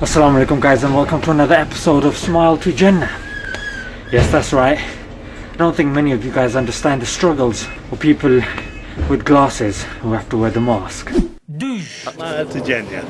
Assalamu alaikum guys and welcome to another episode of Smile to Jannah. Yes, that's right. I don't think many of you guys understand the struggles of people with glasses who have to wear the mask. Smile to Jannah.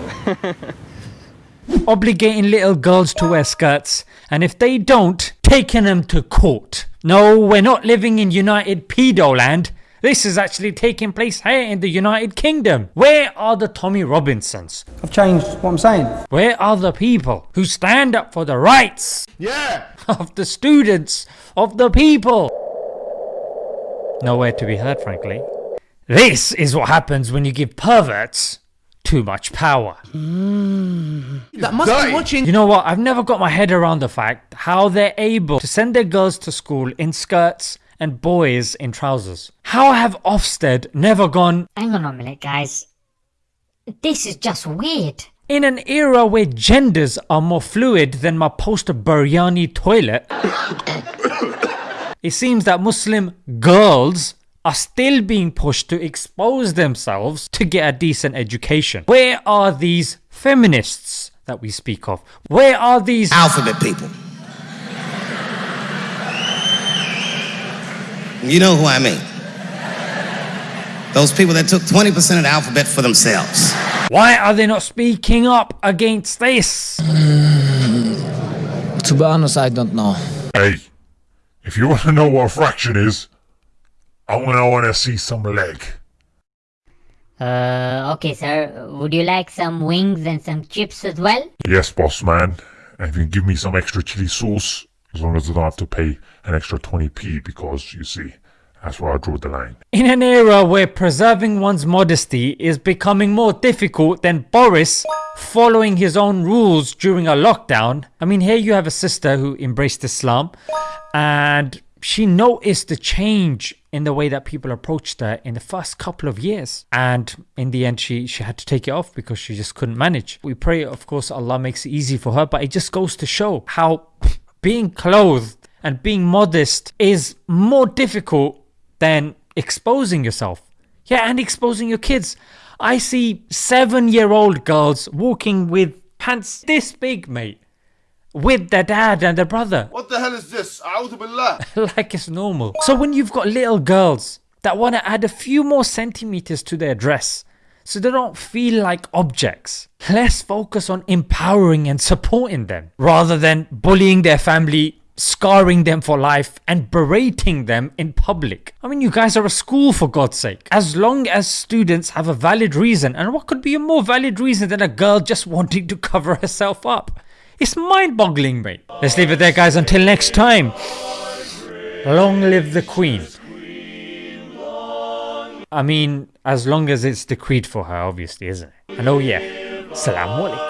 Obligating little girls to wear skirts and if they don't, taking them to court. No, we're not living in United Pedo land. This is actually taking place here in the United Kingdom. Where are the Tommy Robinsons? I've changed what I'm saying. Where are the people who stand up for the rights Yeah! of the students, of the people? Nowhere to be heard, frankly. This is what happens when you give perverts too much power. Mm. That must Dirty. be watching. You know what? I've never got my head around the fact how they're able to send their girls to school in skirts and boys in trousers. How have Ofsted never gone Hang on a minute, guys. This is just weird. in an era where genders are more fluid than my poster biryani toilet? it seems that Muslim girls are still being pushed to expose themselves to get a decent education. Where are these feminists that we speak of? Where are these alphabet people. You know who I mean. Those people that took 20% of the alphabet for themselves. Why are they not speaking up against this? To be honest, I don't know. Hey, if you want to know what a fraction is, I'm gonna want to see some leg. Uh, okay, sir. Would you like some wings and some chips as well? Yes, boss man. And if you can give me some extra chili sauce, as long as I don't have to pay an extra 20p, because you see, that's where I draw the line. In an era where preserving one's modesty is becoming more difficult than Boris following his own rules during a lockdown, I mean, here you have a sister who embraced Islam and she noticed the change in the way that people approached her in the first couple of years. And in the end, she, she had to take it off because she just couldn't manage. We pray, of course, Allah makes it easy for her, but it just goes to show how being clothed and being modest is more difficult than exposing yourself. Yeah, and exposing your kids. I see seven year old girls walking with pants this big, mate, with their dad and their brother, What the hell is this? A'udhu billah. like it's normal. So when you've got little girls that want to add a few more centimeters to their dress, so they don't feel like objects. Let's focus on empowering and supporting them rather than bullying their family, scarring them for life, and berating them in public. I mean, you guys are a school for God's sake. As long as students have a valid reason, and what could be a more valid reason than a girl just wanting to cover herself up? It's mind boggling, mate. Let's leave it there, guys. Until next time, long live the Queen. I mean, as long as it's decreed for her, obviously, isn't it? And oh yeah, Salaam alaikum.